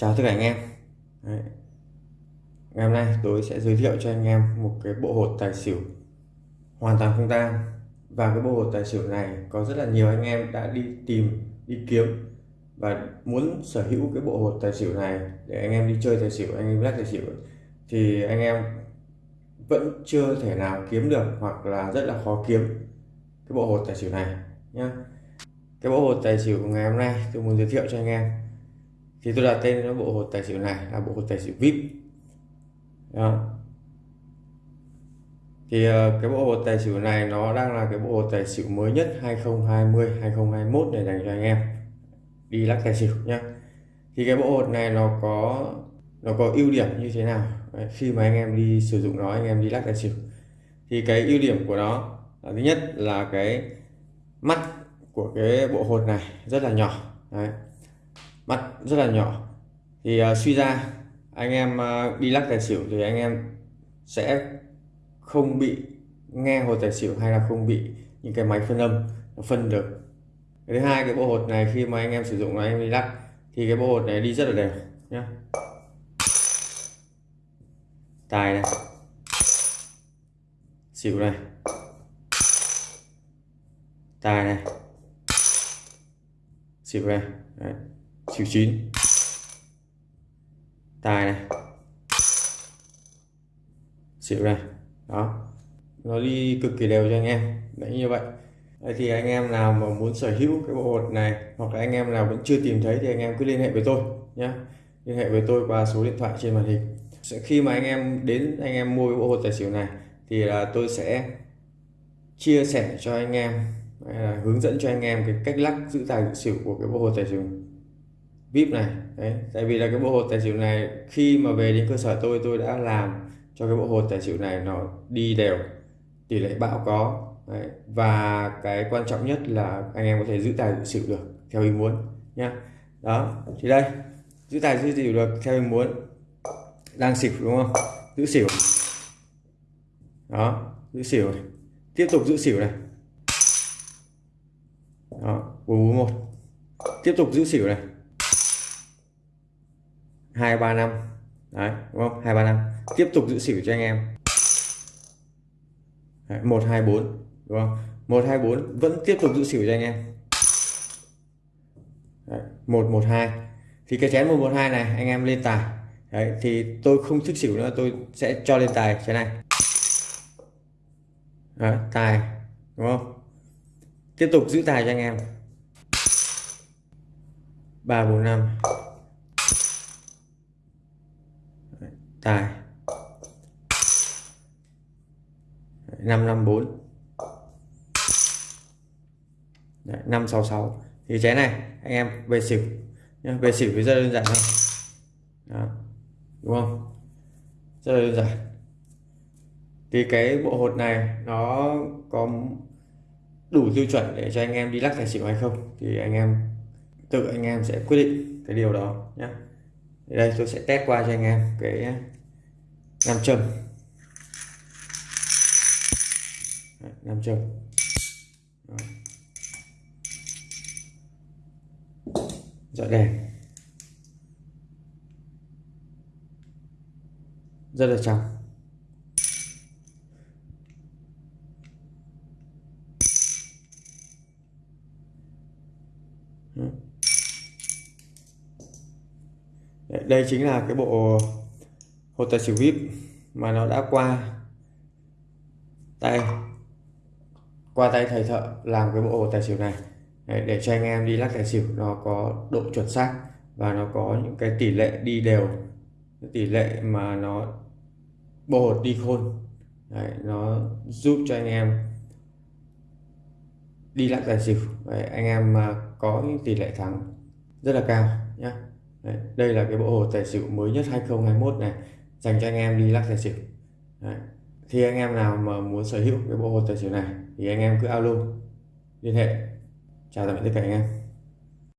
Chào tất cả anh em. Đấy. Ngày hôm nay tôi sẽ giới thiệu cho anh em một cái bộ hột tài xỉu hoàn toàn không tang. Và cái bộ hột tài xỉu này có rất là nhiều anh em đã đi tìm, đi kiếm và muốn sở hữu cái bộ hột tài xỉu này để anh em đi chơi tài xỉu, anh em lắc tài xỉu. Thì anh em vẫn chưa thể nào kiếm được hoặc là rất là khó kiếm cái bộ hột tài xỉu này nhá. Cái bộ hột tài xỉu của ngày hôm nay tôi muốn giới thiệu cho anh em thì tôi đặt tên cho bộ hột tài xỉu này là bộ hột tài xỉu vip. Đó. Thì ờ, cái bộ hột tài xỉu này nó đang là cái bộ hột tài xỉu mới nhất 2020 2021 để dành cho anh em đi lắc tài xỉu nhá. Thì cái bộ hột này nó có nó có ưu điểm như thế nào? Đấy, khi mà anh em đi sử dụng nó anh em đi lắc tài xỉu. Thì cái ưu điểm của nó là thứ nhất là cái mắt của cái bộ hột này rất là nhỏ. Đấy mắt rất là nhỏ. Thì uh, suy ra anh em uh, đi lắc tài xỉu thì anh em sẽ không bị nghe hột tài xỉu hay là không bị những cái máy phân âm phân được. Cái thứ hai cái bộ hột này khi mà anh em sử dụng là anh em đi lắc thì cái bộ hột này đi rất là đều nhé tài này. Xỉu này. Tài này. Xỉu này. Đấy xỉu 9 tài này. Xỉu này. Đó. Nó đi cực kỳ đều cho anh em. Đấy, như vậy. Đấy thì anh em nào mà muốn sở hữu cái bộ hột này, hoặc là anh em nào vẫn chưa tìm thấy, thì anh em cứ liên hệ với tôi nhé liên hệ với tôi qua số điện thoại trên màn hình. Khi mà anh em đến, anh em mua cái bộ hột tài xỉu này, thì là tôi sẽ chia sẻ cho anh em hướng dẫn cho anh em cái cách lắc giữ tài giữ xỉu của cái bộ hột tài xỉu vip này. Đấy, tại vì là cái bộ hột tài xỉu này, khi mà về đến cơ sở tôi tôi đã làm cho cái bộ hột tài xỉu này nó đi đều, tỷ lệ bão có. Đấy. và cái quan trọng nhất là anh em có thể giữ tài giữ xỉu được theo ý muốn nhá. Đó, thì đây, giữ tài giữ xỉu được theo ý muốn. Đang xỉu đúng không? Giữ xỉu. Đó, giữ xỉu này. tiếp tục giữ xỉu này. Đó bốn một. Tiếp tục giữ xỉu này hai ba năm. Đấy đúng không? Hai ba năm. Tiếp tục giữ xỉu cho anh em. Một hai bốn đúng không? Một hai bốn vẫn tiếp tục giữ xỉu cho anh em. Một một hai. Thì cái chén một một hai này anh em lên tài. Đấy, thì tôi không thức xỉu nữa tôi sẽ cho lên tài chén này. Đấy, tài đúng không? Tiếp tục giữ tài cho anh em. ba bốn năm. Tài. Năm năm bốn. Năm sáu sáu. Thì chén này, anh em, về xỉu. Nhá, về xỉu thì rất đơn giản thôi. Đó. đúng không? Rất đơn giản. Thì cái bộ hột này, nó có đủ tiêu chuẩn để cho anh em đi lắc tài xỉu hay không? Thì anh em, tự anh em sẽ quyết định cái điều đó nhé đây, tôi sẽ test qua cho anh em cái ờ, nam châm. Nam châm. Dọi đèn rất là trong. Đây chính là cái bộ hột tài xỉu vip mà nó đã qua tay qua tay thầy thợ làm cái bộ hột tài xỉu này. Để cho anh em đi lắc tài xỉu nó có độ chuẩn xác và nó có những cái tỷ lệ đi đều tỷ lệ mà nó bộ hột đi khôn. Đấy, nó giúp cho anh em đi lắc tài xỉu. Đấy, anh em mà có những tỷ lệ thắng rất là cao nhé Đấy, đây là cái bộ hồ tài xỉu mới nhất 2021 này. Dành cho anh em đi lắc tài xỉu. Đấy. thì anh em nào mà muốn sở hữu cái bộ hồ tài xỉu này thì anh em cứ alo liên hệ. Chào tạm biệt tất cả anh em.